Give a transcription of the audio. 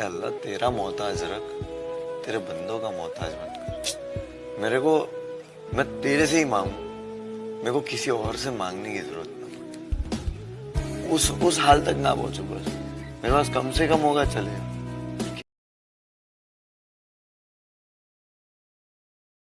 अल्लाह, तेरा मोहताज रख, तेरे बंदों का मोहताज मत कर। मेरे को, मैं तेरे से ही मांगू। मेरे को किसी और से मांगने की ज़रूरत ना उस उस हाल तक ना पहुंचू बस। मेरे पास कम से कम होगा, चलेगा।